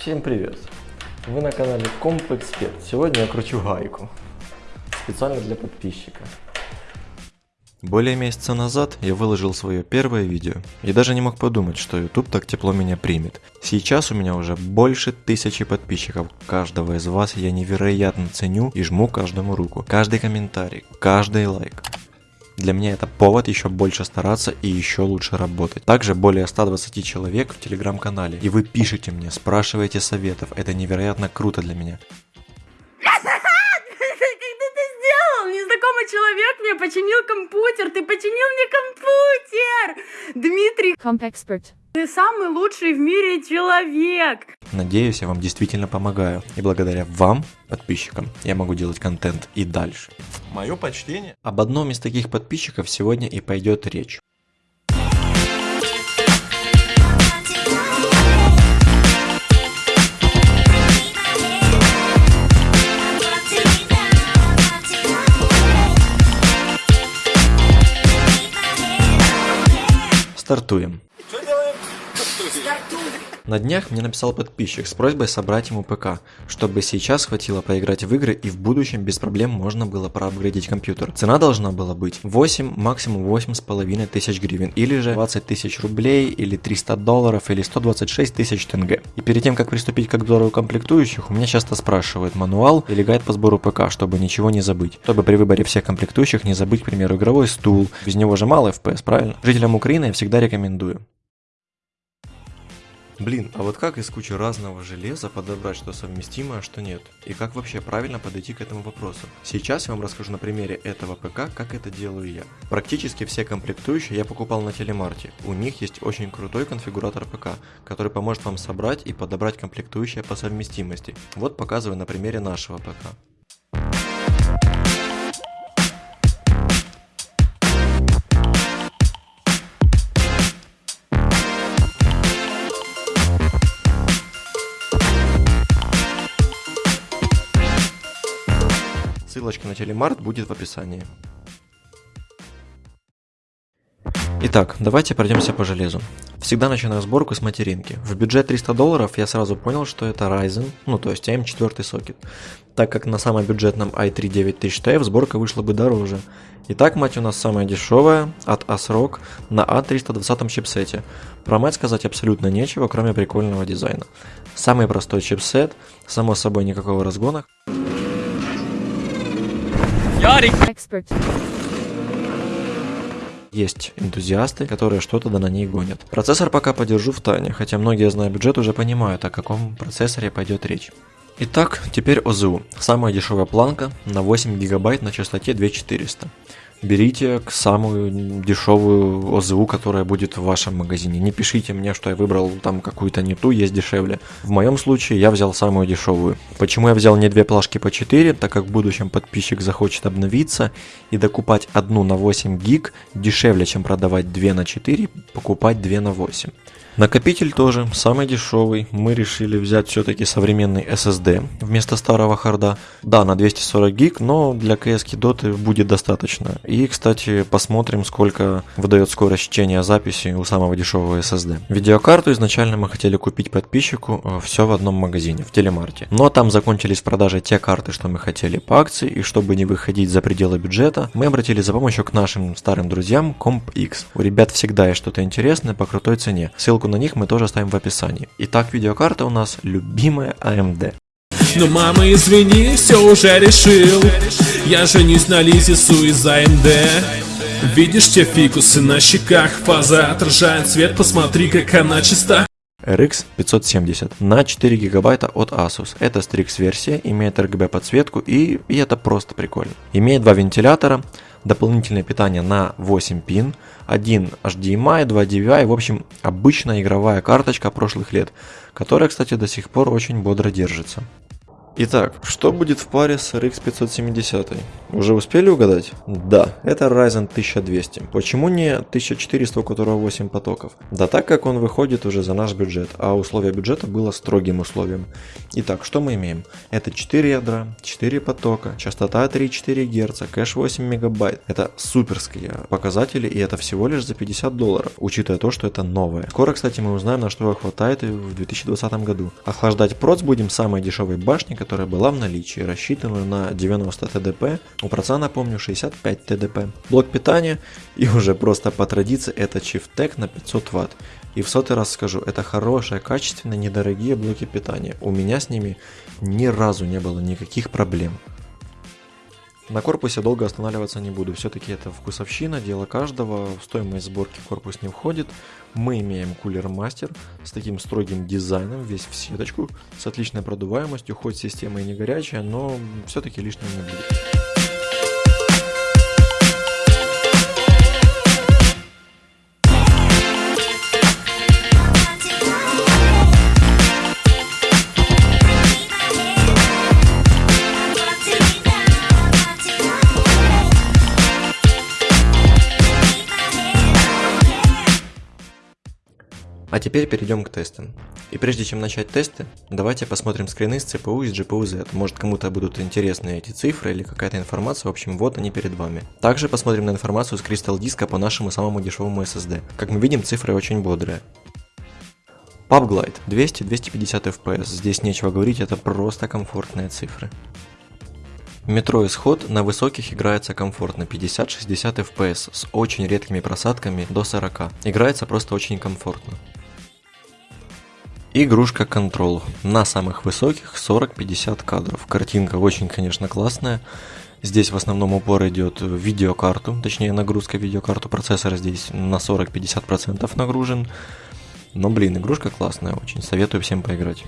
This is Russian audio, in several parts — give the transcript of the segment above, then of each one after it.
Всем привет! Вы на канале Комп Эксперт. Сегодня я кручу гайку. Специально для подписчика. Более месяца назад я выложил свое первое видео и даже не мог подумать, что YouTube так тепло меня примет. Сейчас у меня уже больше тысячи подписчиков. Каждого из вас я невероятно ценю и жму каждому руку. Каждый комментарий, каждый лайк. Для меня это повод еще больше стараться и еще лучше работать. Также более 120 человек в телеграм-канале. И вы пишете мне, спрашиваете советов. Это невероятно круто для меня. Как ты это сделал? Незнакомый человек мне починил компьютер. Ты починил мне компьютер. Дмитрий, Expert. ты самый лучший в мире человек. Надеюсь, я вам действительно помогаю. И благодаря вам, подписчикам, я могу делать контент и дальше. Мое почтение. Об одном из таких подписчиков сегодня и пойдет речь. Стартуем. На днях мне написал подписчик с просьбой собрать ему ПК, чтобы сейчас хватило поиграть в игры и в будущем без проблем можно было проапгрейдить компьютер. Цена должна была быть 8, максимум 8,5 тысяч гривен, или же 20 тысяч рублей, или 300 долларов, или 126 тысяч тенге. И перед тем, как приступить к обзору комплектующих, у меня часто спрашивают мануал или гайд по сбору ПК, чтобы ничего не забыть. Чтобы при выборе всех комплектующих не забыть, к примеру, игровой стул, без него же мало FPS, правильно? Жителям Украины я всегда рекомендую. Блин, а вот как из кучи разного железа подобрать что совместимо, а что нет? И как вообще правильно подойти к этому вопросу? Сейчас я вам расскажу на примере этого ПК, как это делаю я. Практически все комплектующие я покупал на телемарте. У них есть очень крутой конфигуратор ПК, который поможет вам собрать и подобрать комплектующие по совместимости. Вот показываю на примере нашего ПК. Ссылочка на телемарт будет в описании. Итак, давайте пройдемся по железу. Всегда начинаю сборку с материнки. В бюджет 300 долларов я сразу понял, что это Ryzen, ну то есть AM4 сокет. Так как на самом бюджетном i3 9000TF сборка вышла бы дороже. Итак, мать у нас самая дешевая от ASRock на A320 чипсете. Про мать сказать абсолютно нечего, кроме прикольного дизайна. Самый простой чипсет, само собой никакого разгона. Expert. Есть энтузиасты, которые что-то да на ней гонят. Процессор пока подержу в тайне, хотя многие, зная бюджет, уже понимают, о каком процессоре пойдет речь. Итак, теперь ОЗУ. Самая дешевая планка на 8 гигабайт на частоте 2400. Берите самую дешевую ОЗУ, которая будет в вашем магазине. Не пишите мне, что я выбрал там какую-то не ту, есть дешевле. В моем случае я взял самую дешевую. Почему я взял не две плашки по 4? Так как в будущем подписчик захочет обновиться и докупать одну на 8 гиг дешевле, чем продавать 2 на 4, покупать 2 на 8. Накопитель тоже самый дешевый. Мы решили взять все-таки современный SSD вместо старого харда. Да, на 240 гиг, но для CS доты будет достаточно. И, кстати, посмотрим, сколько выдает скорость чтения записи у самого дешевого SSD. Видеокарту изначально мы хотели купить подписчику все в одном магазине, в Телемарте. Но там закончились в продаже те карты, что мы хотели по акции, и чтобы не выходить за пределы бюджета, мы обратились за помощью к нашим старым друзьям CompX. У ребят всегда есть что-то интересное по крутой цене. Ссылку на них мы тоже оставим в описании. Итак, видеокарта у нас любимая AMD. Но мама, извини, все уже решил Я женюсь на Лизе Су из АМД Видишь те фикусы на щеках Фаза отражает свет, посмотри, как она чиста RX 570 на 4 гигабайта от Asus. Это Strix версия, имеет RGB подсветку и, и это просто прикольно. Имеет два вентилятора, дополнительное питание на 8 пин, один HDMI, 2 DVI, в общем обычная игровая карточка прошлых лет, которая, кстати, до сих пор очень бодро держится. Итак, что будет в паре с RX 570? Уже успели угадать? Да, это Ryzen 1200. Почему не 1400, у которого 8 потоков? Да так как он выходит уже за наш бюджет, а условие бюджета было строгим условием. Итак, что мы имеем? Это 4 ядра, 4 потока, частота 3,4 Гц, кэш 8 мегабайт. Это суперские показатели и это всего лишь за 50 долларов, учитывая то, что это новое. Скоро, кстати, мы узнаем, на что его хватает в 2020 году. Охлаждать проц будем самой дешевой башни, которая была в наличии, рассчитанную на 90 ТДП, у проца, напомню, 65 ТДП. Блок питания и уже просто по традиции это Chieftec на 500 Вт. И в сотый раз скажу, это хорошие, качественные, недорогие блоки питания. У меня с ними ни разу не было никаких проблем. На корпусе долго останавливаться не буду, все-таки это вкусовщина, дело каждого, в стоимость сборки корпус не входит. Мы имеем кулер мастер с таким строгим дизайном, весь в сеточку, с отличной продуваемостью, хоть система и не горячая, но все-таки лишним не будет. Теперь перейдем к тестам. И прежде чем начать тесты, давайте посмотрим скрины с CPU и с GPU Z. Может кому-то будут интересны эти цифры или какая-то информация, в общем вот они перед вами. Также посмотрим на информацию с Crystal диска по нашему самому дешевому SSD. Как мы видим, цифры очень бодрые. PubGlide 200-250 FPS, здесь нечего говорить, это просто комфортные цифры. Метро Исход на высоких играется комфортно 50-60 FPS с очень редкими просадками до 40. Играется просто очень комфортно. Игрушка Control на самых высоких 40-50 кадров. Картинка очень, конечно, классная. Здесь в основном упор идет в видеокарту, точнее нагрузка видеокарту процессора здесь на 40-50% нагружен. Но блин, игрушка классная очень, советую всем поиграть.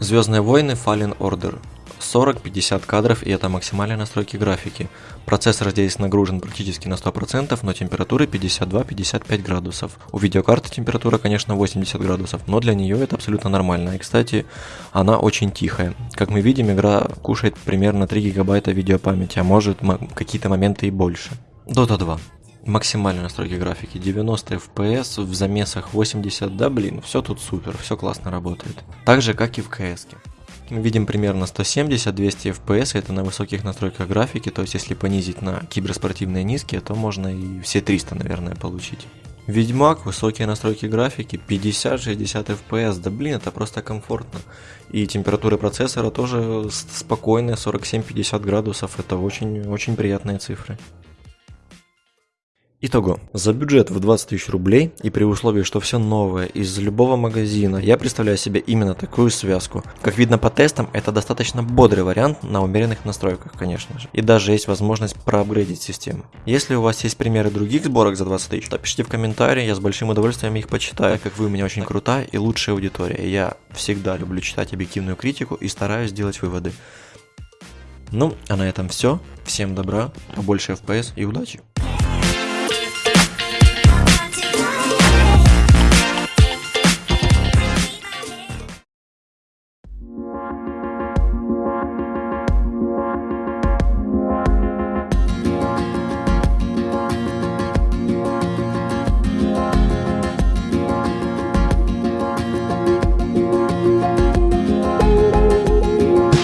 Звездные войны Fallen Order. 40-50 кадров и это максимальные настройки графики. Процессор здесь нагружен практически на 100%, но температура 52-55 градусов. У видеокарты температура, конечно, 80 градусов, но для нее это абсолютно нормально. И, кстати, она очень тихая. Как мы видим, игра кушает примерно 3 гигабайта видеопамяти, а может какие-то моменты и больше. Dota 2. Максимальные настройки графики 90 FPS, в замесах 80, да блин, все тут супер, все классно работает. Так же, как и в CS. -ке. Видим примерно 170-200 FPS, это на высоких настройках графики, то есть если понизить на киберспортивные низкие, то можно и все 300, наверное, получить. Ведьмак, высокие настройки графики, 50-60 FPS, да блин, это просто комфортно. И температура процессора тоже спокойная, 47-50 градусов, это очень-очень приятные цифры. Итого, за бюджет в 20 тысяч рублей и при условии, что все новое из любого магазина, я представляю себе именно такую связку. Как видно по тестам, это достаточно бодрый вариант на умеренных настройках, конечно же. И даже есть возможность проапгрейдить систему. Если у вас есть примеры других сборок за 20 тысяч, то пишите в комментарии, я с большим удовольствием их почитаю, так как вы у меня очень крутая и лучшая аудитория. Я всегда люблю читать объективную критику и стараюсь делать выводы. Ну, а на этом все. Всем добра, побольше FPS и удачи!